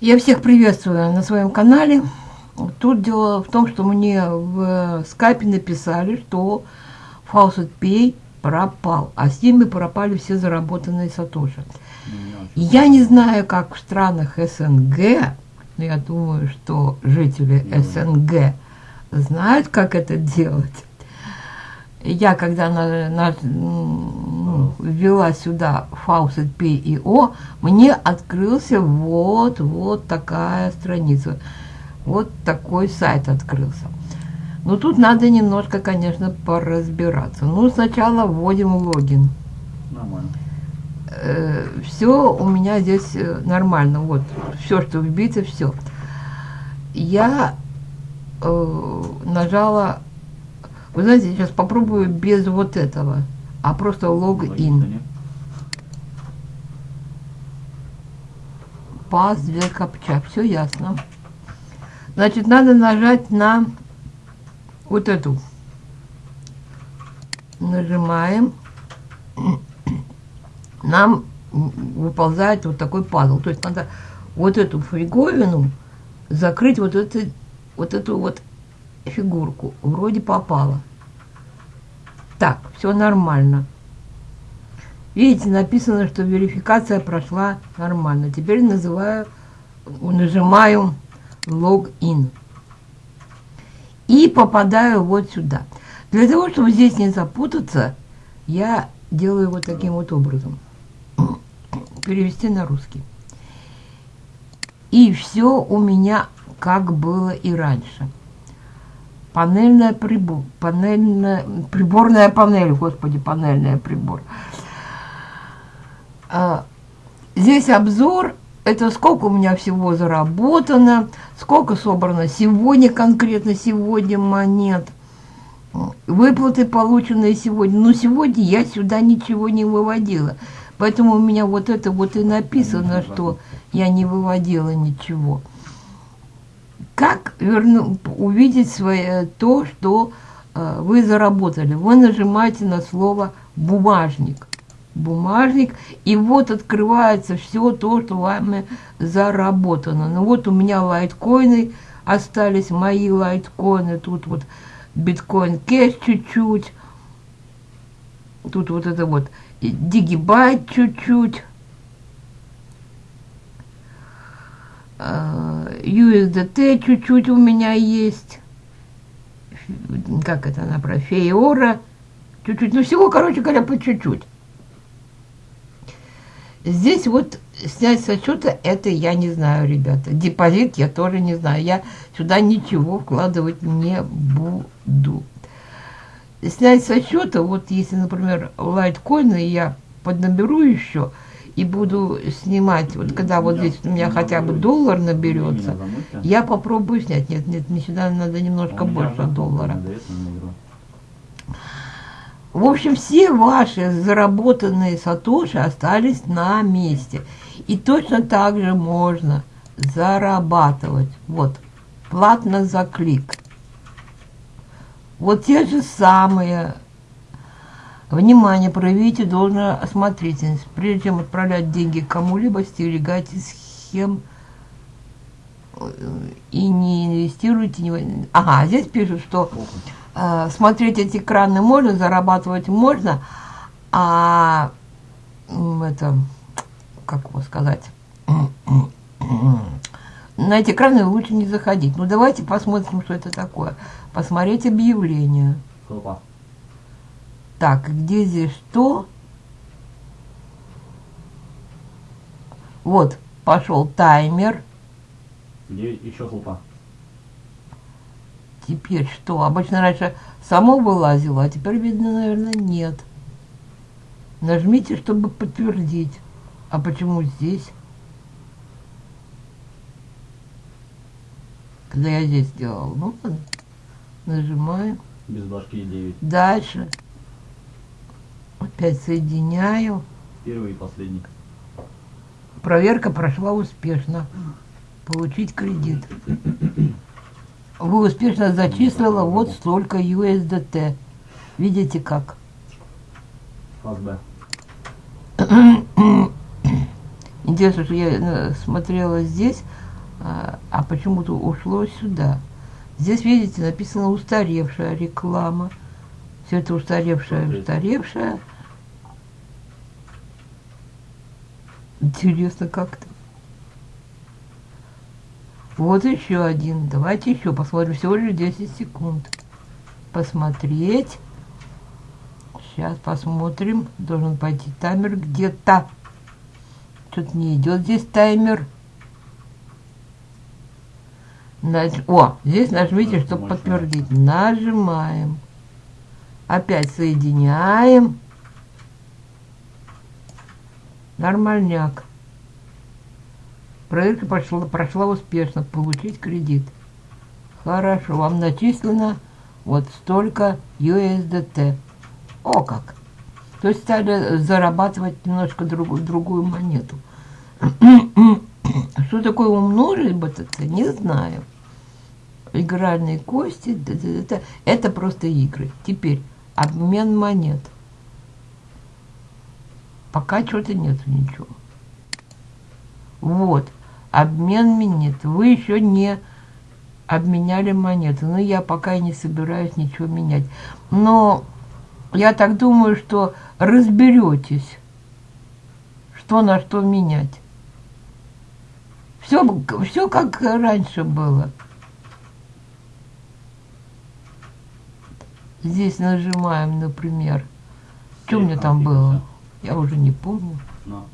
Я всех приветствую на своем канале. Тут дело в том, что мне в скайпе написали, что Faucet Pay пропал, а с ними пропали все заработанные сатоши. Я не знаю, как в странах СНГ, но я думаю, что жители СНГ знают, как это делать. Я, когда на, на, ну, ввела сюда Faucet P.io, мне открылся вот, вот такая страница. Вот такой сайт открылся. Но тут надо немножко, конечно, поразбираться. Ну, сначала вводим логин. Нормально. Э, все у меня здесь э, нормально. Вот, все, что вбито, все. Я э, нажала... Вы знаете, сейчас попробую без вот этого, а просто логин. Пас, две копча. Все ясно. Значит, надо нажать на вот эту. Нажимаем. Нам выползает вот такой пазл. То есть надо вот эту фиговину закрыть вот, это, вот эту вот фигурку. Вроде попало. Так, все нормально. Видите, написано, что верификация прошла нормально. Теперь называю, нажимаю логин. И попадаю вот сюда. Для того, чтобы здесь не запутаться, я делаю вот таким вот образом. Перевести на русский. И все у меня как было и раньше. Панельная прибор, панельная, приборная панель, господи, панельная прибор. А, здесь обзор это сколько у меня всего заработано, сколько собрано сегодня, конкретно сегодня монет, выплаты, полученные сегодня. Но сегодня я сюда ничего не выводила. Поэтому у меня вот это вот и написано, что я не выводила ничего. Как верну, увидеть свое, то, что э, вы заработали? Вы нажимаете на слово «бумажник» бумажник, и вот открывается все то, что вами заработано. Ну вот у меня лайткоины остались, мои лайткоины, тут вот биткоин кэш чуть-чуть, тут вот это вот. Дигибайт чуть-чуть, USDT чуть-чуть у меня есть, как это она про фейора, чуть-чуть, ну всего, короче говоря, по чуть-чуть. Здесь вот снять со счета, это я не знаю, ребята. Депозит я тоже не знаю. Я сюда ничего вкладывать не буду. Снять со счета, вот если, например, лайткоины я поднаберу еще и буду снимать, вот когда вот здесь у меня хотя бы доллар наберется, я попробую снять. Нет, нет, мне сюда надо немножко больше доллара. В общем, все ваши заработанные сатоши остались на месте. И точно так же можно зарабатывать. Вот, платно за клик. Вот те же самые. Внимание, проявите должную осмотрительность. Прежде чем отправлять деньги кому-либо, стерегайте схем э, и не инвестируйте. Не... Ага, здесь пишут, что э, смотреть эти экраны можно, зарабатывать можно, а это, как его сказать, на эти экраны лучше не заходить. Ну, давайте посмотрим, что это такое. Посмотреть объявление. Хлопа. Так, где здесь что? Вот, пошел таймер. Где еще хлопа? Теперь что? Обычно раньше само вылазило, а теперь, видно, наверное, нет. Нажмите, чтобы подтвердить. А почему здесь? Когда я здесь делал. Ну, ладно. Нажимаю. Без башки 9. Дальше. Опять соединяю. Первый и последний. Проверка прошла успешно. Получить кредит. Вы успешно зачислила вот столько USDT. Видите как? Фаз Б. Интересно, что я э, смотрела здесь, а, а почему-то ушло сюда. Здесь, видите, написано устаревшая реклама. Все это устаревшая, устаревшая. Интересно как-то. Вот еще один. Давайте еще посмотрим. Всего лишь 10 секунд. Посмотреть. Сейчас посмотрим. Должен пойти таймер где-то. Что-то не идет здесь таймер. Наж- О, здесь нажмите, чтобы подтвердить. Нажимаем. Опять соединяем. Нормальняк. Проверка прошла, прошла успешно. Получить кредит. Хорошо, вам начислено вот столько USDT. О как! То есть стали зарабатывать немножко другую, другую монету. Что такое умножить БТЦ, не знаю. Игральные кости, это, это просто игры. Теперь обмен монет. Пока что-то нет ничего. Вот, обмен монет. Вы еще не обменяли монеты. Но я пока и не собираюсь ничего менять. Но я так думаю, что разберетесь, что на что менять. Все, все как раньше было. Здесь нажимаем, например. Что у меня там было? Я уже не помню. Ну.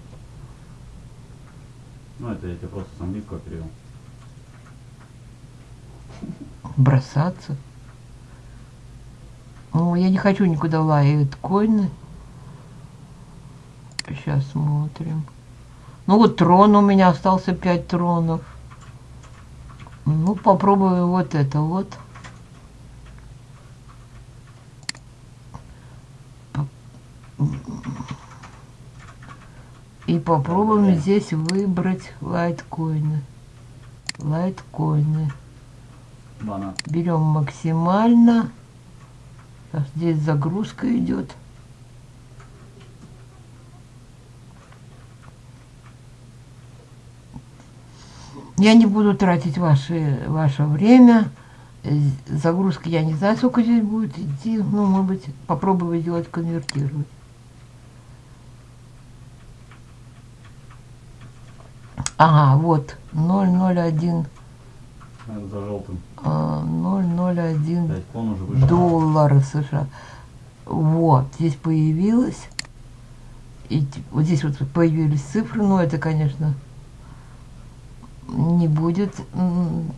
Ну, это я тебе просто с английского перевел. Бросаться. О, я не хочу никуда лаять коины. Сейчас смотрим. Ну вот трон у меня остался 5 тронов. Ну, попробую вот это вот. И попробуем здесь выбрать лайткоины. Лайткоины. Берем максимально. Сейчас здесь загрузка идет. Я не буду тратить ваше, ваше время. Загрузка, я не знаю, сколько здесь будет идти. Ну, может быть, попробую сделать конвертировать. Ага, вот, 001, Это за желтым. а, 001 Пять клон уже вышел. доллара США. Вот, здесь появилось. И вот здесь вот появились цифры, но это, конечно, не будет.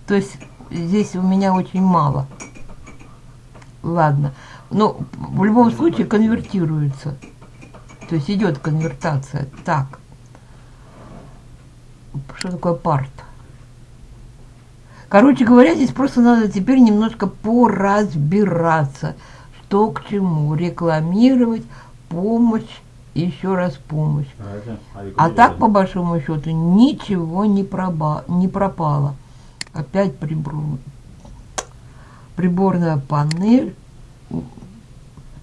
То есть здесь у меня очень мало. Ладно. Но в любом случае конвертируется. То есть идет конвертация. Так. Что такое парт? Короче говоря, здесь просто надо теперь немножко поразбираться, что к чему. Рекламировать, помощь, еще раз помощь. А убери так, по большому счету, ничего не, проба- не пропало. Опять прибор- приборная панель.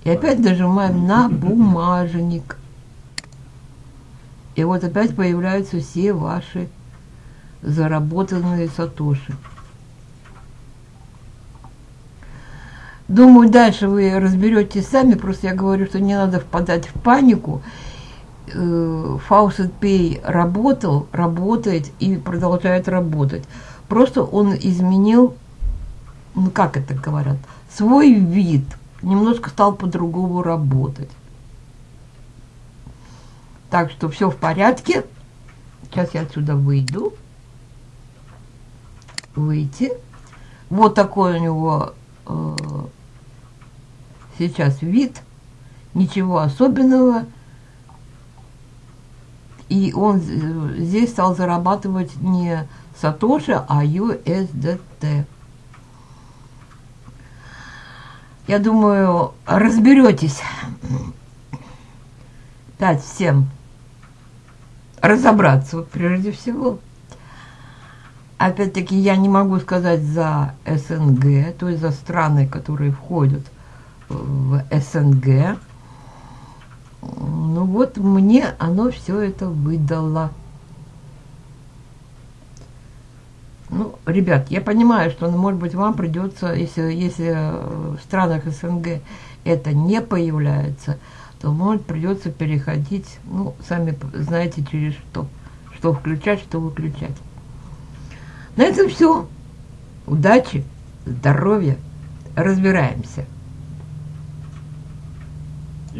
И опять нажимаем на бумажник. И вот опять появляются все ваши заработанные сатоши. Думаю, дальше вы разберетесь сами. Просто я говорю, что не надо впадать в панику. Э, Faucet Pay работал, работает и продолжает работать. Просто он изменил, ну как это говорят, свой вид. Немножко стал по-другому работать. Так что все в порядке. Сейчас я отсюда выйду. Выйти. Вот такой у него э, сейчас вид. Ничего особенного. И он э, здесь стал зарабатывать не Сатоши, а USDT. Я думаю, разберетесь. Дать всем разобраться, прежде всего. Опять-таки, я не могу сказать за СНГ, то есть за страны, которые входят в СНГ. Ну вот, мне оно все это выдало. Ну, ребят, я понимаю, что, ну, может быть, вам придется, если, если э, в странах СНГ это не появляется, то, может, придется переходить, ну, сами знаете, через что. Что включать, что выключать. На этом все. Удачи, здоровья, разбираемся.